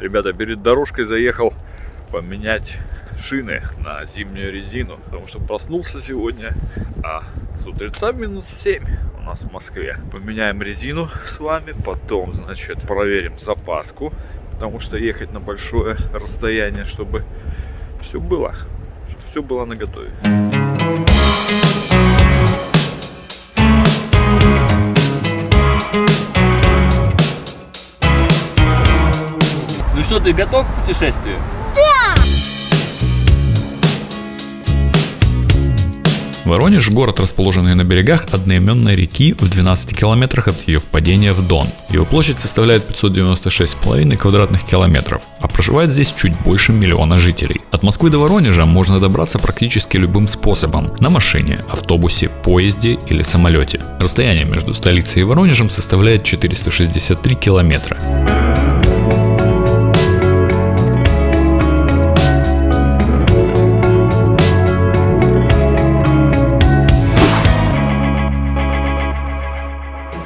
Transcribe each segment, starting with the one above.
Ребята, перед дорожкой заехал поменять шины на зимнюю резину, потому что проснулся сегодня, а с утреца минус 7 у нас в Москве. Поменяем резину с вами, потом, значит, проверим запаску, потому что ехать на большое расстояние, чтобы все было, чтобы все было на готове. Ты готов к путешествию? Воронеж – город, расположенный на берегах одноименной реки в 12 километрах от ее впадения в Дон. Его площадь составляет 596,5 квадратных километров, а проживает здесь чуть больше миллиона жителей. От Москвы до Воронежа можно добраться практически любым способом – на машине, автобусе, поезде или самолете. Расстояние между столицей и Воронежем составляет 463 километра.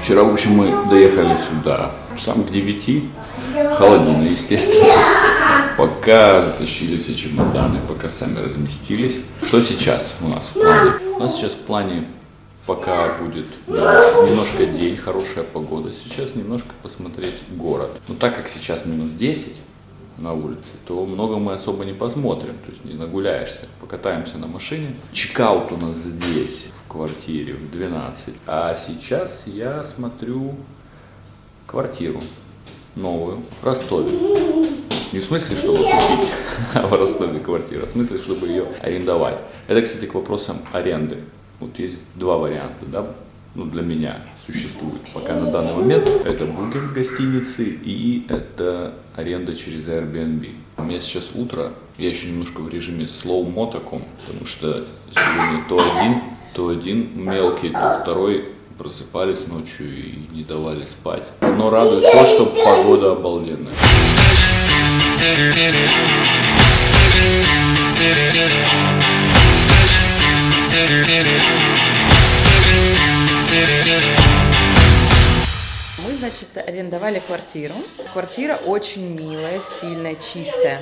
Вчера, в общем, мы доехали сюда, часам к 9, холодина, естественно. Пока затащили все чемоданы, пока сами разместились. Что сейчас у нас в плане? У нас сейчас в плане, пока будет немножко день, хорошая погода, сейчас немножко посмотреть город. Но так как сейчас минус 10, на улице, то много мы особо не посмотрим, то есть не нагуляешься. Покатаемся на машине. Чекаут у нас здесь, в квартире, в 12. А сейчас я смотрю квартиру новую в Ростове. Не в смысле, чтобы купить в Ростове квартиру, а в смысле, чтобы ее арендовать. Это, кстати, к вопросам аренды. Вот есть два варианта, да, ну, для меня существует пока на данный момент. Это букинг гостиницы и это аренда через Airbnb. У меня сейчас утро, я еще немножко в режиме slow-mo таком, потому что сегодня то один, то один мелкий, то второй просыпались ночью и не давали спать. Но радует то, что погода обалденная. Арендовали квартиру. Квартира очень милая, стильная, чистая.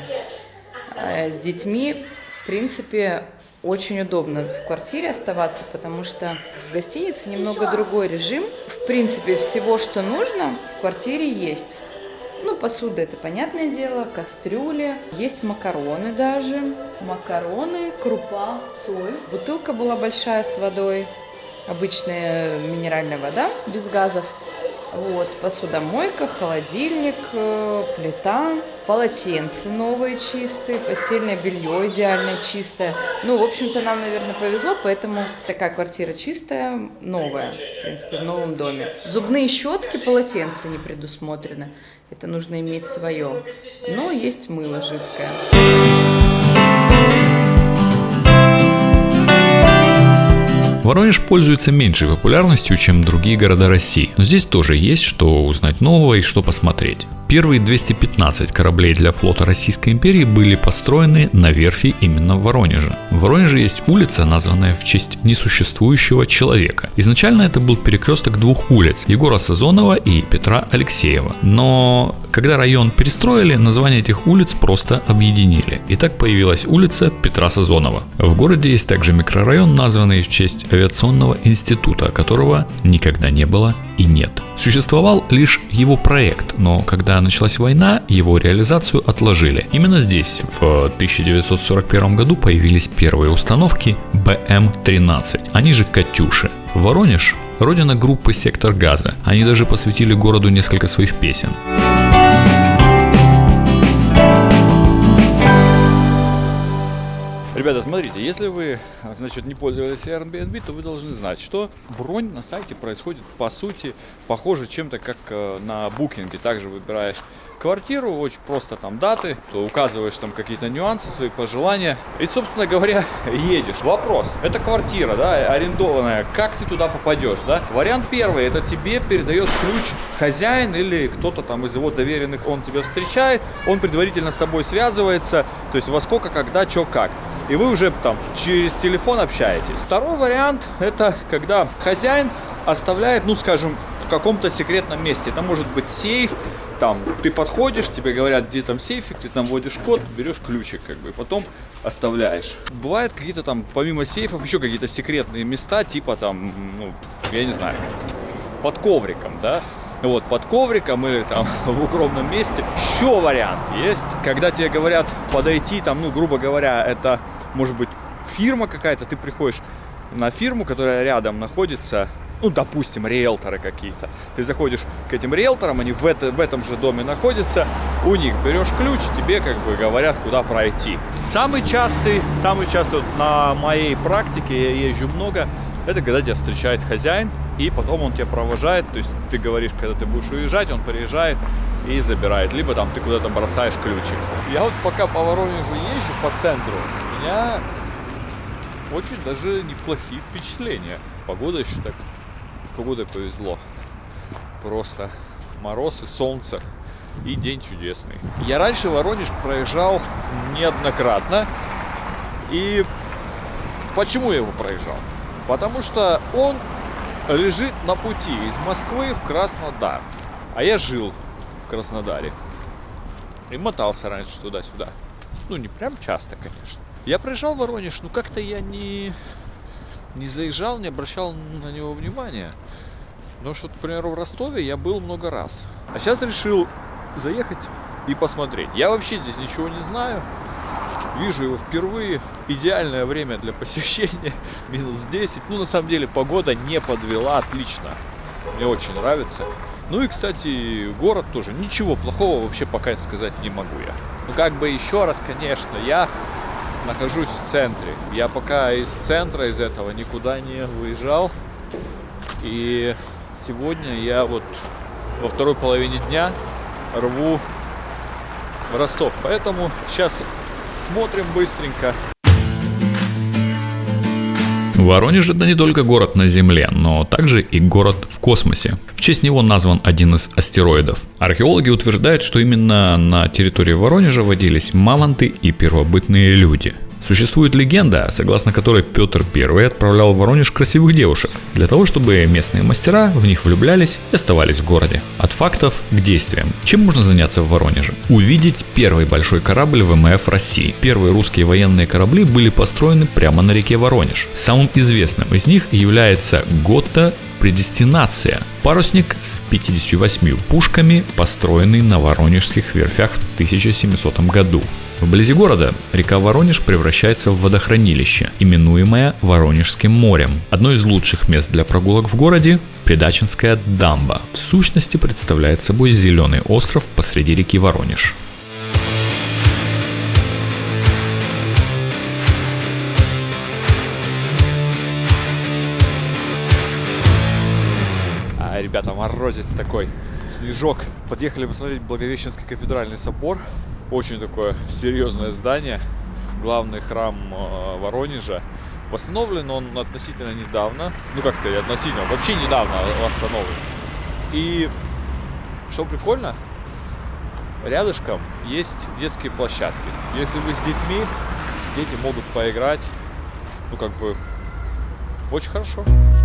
Э, С детьми, в принципе, очень удобно в квартире оставаться, потому что в гостинице немного другой режим. В принципе, всего, что нужно, в квартире есть. Ну, посуда это понятное дело, кастрюли, есть макароны даже, макароны, крупа, соль. Бутылка была большая с водой, обычная минеральная вода без газов. Вот, посудомойка, холодильник, э, плита, полотенца новые чистые, постельное белье идеально чистое. Ну, в общем-то, нам, наверное, повезло, поэтому такая квартира чистая, новая, в принципе, в новом доме. Зубные щетки, полотенца не предусмотрены. Это нужно иметь свое. Но есть мыло жидкое. Воронеж пользуется меньшей популярностью, чем другие города России, но здесь тоже есть что узнать нового и что посмотреть. Первые 215 кораблей для флота Российской империи были построены на верфи именно в Воронеже. В Воронеже есть улица, названная в честь несуществующего человека. Изначально это был перекресток двух улиц, Егора Сазонова и Петра Алексеева. Но когда район перестроили, название этих улиц просто объединили. И так появилась улица Петра Сазонова. В городе есть также микрорайон, названный в честь авиационного института, которого никогда не было и нет. Существовал лишь его проект, но когда началась война, его реализацию отложили. Именно здесь в 1941 году появились первые установки БМ-13, они же «Катюши». Воронеж – родина группы «Сектор газа». Они даже посвятили городу несколько своих песен. Ребята, смотрите, если вы, значит, не пользовались Airbnb, то вы должны знать, что бронь на сайте происходит, по сути, похоже чем-то, как э, на букинге. Также выбираешь квартиру, очень просто там даты, то указываешь там какие-то нюансы, свои пожелания. И, собственно говоря, едешь. Вопрос, это квартира, да, арендованная, как ты туда попадешь, да? Вариант первый, это тебе передает ключ хозяин или кто-то там из его доверенных, он тебя встречает, он предварительно с тобой связывается, то есть во сколько, когда, что, как и вы уже там через телефон общаетесь. Второй вариант это когда хозяин оставляет, ну скажем, в каком-то секретном месте. Это может быть сейф, там ты подходишь, тебе говорят, где там сейфик, ты там вводишь код, берешь ключик, как бы, потом оставляешь. Бывают какие-то там, помимо сейфов, еще какие-то секретные места, типа там, ну, я не знаю, под ковриком, да, вот, под ковриком или там в укромном месте. Еще вариант есть, когда тебе говорят подойти, там, ну, грубо говоря, это может быть фирма какая-то, ты приходишь на фирму, которая рядом находится, ну, допустим, риэлторы какие-то. Ты заходишь к этим риэлторам, они в, это, в этом же доме находятся, у них берешь ключ, тебе как бы говорят, куда пройти. Самый частый, самый частый вот на моей практике, я езжу много, это когда тебя встречает хозяин, и потом он тебя провожает, то есть ты говоришь, когда ты будешь уезжать, он приезжает и забирает, либо там ты куда-то бросаешь ключик. Я вот пока по Воронежу езжу по центру, у меня очень даже неплохие впечатления. Погода еще так, с погодой повезло. Просто мороз и солнце, и день чудесный. Я раньше Воронеж проезжал неоднократно, и почему я его проезжал? Потому что он лежит на пути из Москвы в Краснодар. А я жил в Краснодаре. И мотался раньше туда-сюда. Ну, не прям часто, конечно. Я проезжал Воронеж, но как-то я не, не заезжал, не обращал на него внимания. Потому что, к примеру, в Ростове я был много раз. А сейчас решил заехать и посмотреть. Я вообще здесь ничего не знаю. Вижу его впервые. Идеальное время для посещения. Минус 10. Ну, на самом деле, погода не подвела. Отлично. Мне очень нравится. Ну и, кстати, город тоже. Ничего плохого вообще пока сказать не могу я. Ну, как бы еще раз, конечно, я нахожусь в центре. Я пока из центра, из этого никуда не выезжал. И сегодня я вот во второй половине дня рву в Ростов. Поэтому сейчас смотрим быстренько. Воронеж это не только город на Земле, но также и город в космосе. В честь него назван один из астероидов. Археологи утверждают, что именно на территории Воронежа водились мамонты и первобытные люди – Существует легенда, согласно которой Петр I отправлял в Воронеж красивых девушек, для того, чтобы местные мастера в них влюблялись и оставались в городе. От фактов к действиям. Чем можно заняться в Воронеже? Увидеть первый большой корабль ВМФ России. Первые русские военные корабли были построены прямо на реке Воронеж. Самым известным из них является Готта Предестинация. Парусник с 58 пушками, построенный на Воронежских верфях в 1700 году. Вблизи города река Воронеж превращается в водохранилище, именуемое Воронежским морем. Одно из лучших мест для прогулок в городе – Придачинская дамба. В сущности представляет собой зеленый остров посреди реки Воронеж. А, ребята, морозец такой, снежок. Подъехали посмотреть Благовещенский кафедральный собор. Очень такое серьезное здание. Главный храм э, Воронежа. Восстановлен он относительно недавно. Ну, как сказать, относительно. Вообще недавно восстановлен. И что прикольно, рядышком есть детские площадки. Если вы с детьми, дети могут поиграть. Ну, как бы, очень хорошо. Ребята,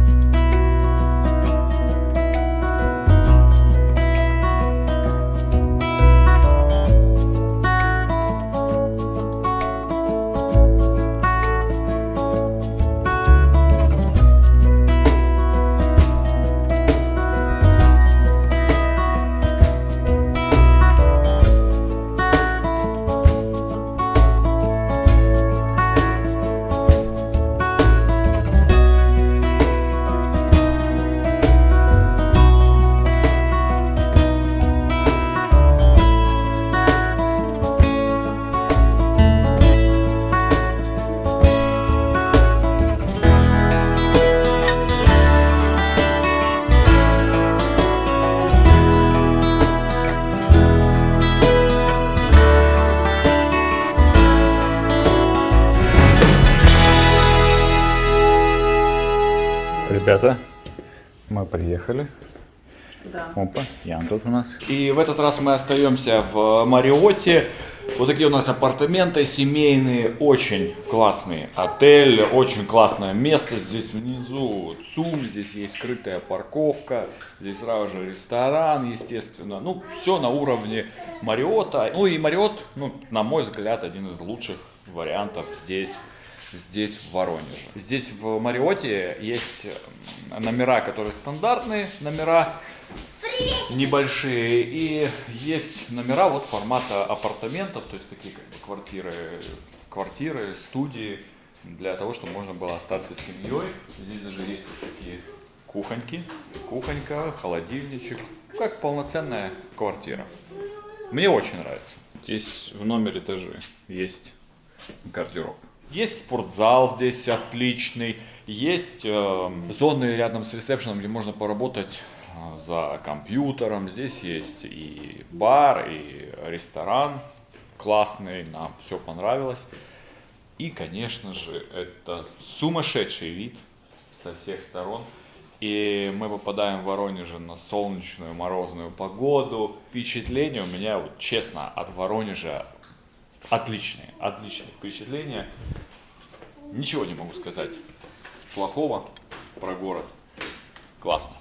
мы приехали. Да. Опа, Ян тут у нас. И в этот раз мы остаемся в Мариоте. Вот такие у нас апартаменты семейные, очень классный отель, очень классное место. Здесь внизу ЦУМ, здесь есть скрытая парковка, здесь сразу же ресторан, естественно. Ну, все на уровне Мариота. Ну и Мариот, ну, на мой взгляд, один из лучших вариантов здесь здесь в Воронеже. Здесь в Мариоте есть номера, которые стандартные номера, небольшие, и есть номера вот формата апартаментов, то есть такие как бы квартиры, квартиры, студии, для того, чтобы можно было остаться с семьей. Здесь даже есть вот такие кухоньки, кухонька, холодильничек, как полноценная квартира. Мне очень нравится. Здесь в номере даже есть гардероб. Есть спортзал здесь отличный, есть э, зоны рядом с ресепшеном, где можно поработать э, за компьютером. Здесь есть и бар, и ресторан классный, нам все понравилось. И, конечно же, это сумасшедший вид со всех сторон. И мы попадаем в Воронеже на солнечную морозную погоду. Впечатление у меня, вот, честно, от Воронежа отличные, отличные впечатления. Ничего не могу сказать плохого про город. Классно.